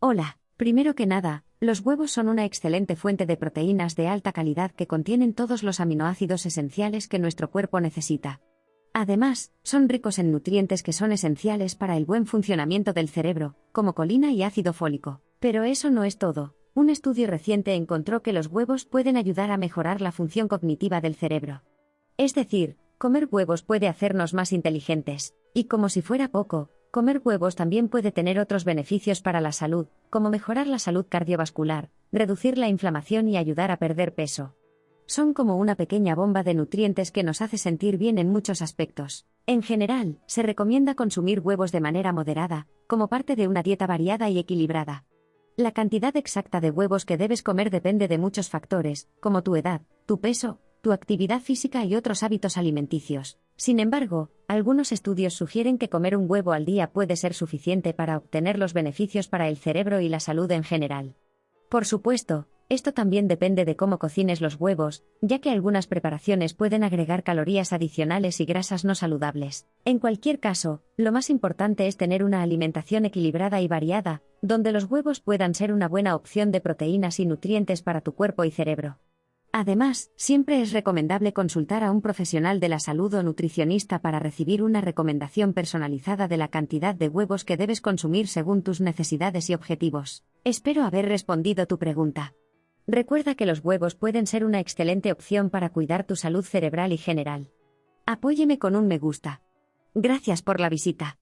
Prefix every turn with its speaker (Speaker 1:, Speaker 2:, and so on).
Speaker 1: Hola, primero que nada, los huevos son una excelente fuente de proteínas de alta calidad que contienen todos los aminoácidos esenciales que nuestro cuerpo necesita. Además, son ricos en nutrientes que son esenciales para el buen funcionamiento del cerebro, como colina y ácido fólico. Pero eso no es todo. Un estudio reciente encontró que los huevos pueden ayudar a mejorar la función cognitiva del cerebro. Es decir, comer huevos puede hacernos más inteligentes. Y como si fuera poco, Comer huevos también puede tener otros beneficios para la salud, como mejorar la salud cardiovascular, reducir la inflamación y ayudar a perder peso. Son como una pequeña bomba de nutrientes que nos hace sentir bien en muchos aspectos. En general, se recomienda consumir huevos de manera moderada, como parte de una dieta variada y equilibrada. La cantidad exacta de huevos que debes comer depende de muchos factores, como tu edad, tu peso, tu actividad física y otros hábitos alimenticios. Sin embargo, algunos estudios sugieren que comer un huevo al día puede ser suficiente para obtener los beneficios para el cerebro y la salud en general. Por supuesto, esto también depende de cómo cocines los huevos, ya que algunas preparaciones pueden agregar calorías adicionales y grasas no saludables. En cualquier caso, lo más importante es tener una alimentación equilibrada y variada, donde los huevos puedan ser una buena opción de proteínas y nutrientes para tu cuerpo y cerebro. Además, siempre es recomendable consultar a un profesional de la salud o nutricionista para recibir una recomendación personalizada de la cantidad de huevos que debes consumir según tus necesidades y objetivos. Espero haber respondido tu pregunta. Recuerda que los huevos pueden ser una excelente opción para cuidar tu salud cerebral y general. Apóyeme con un me gusta. Gracias por la visita.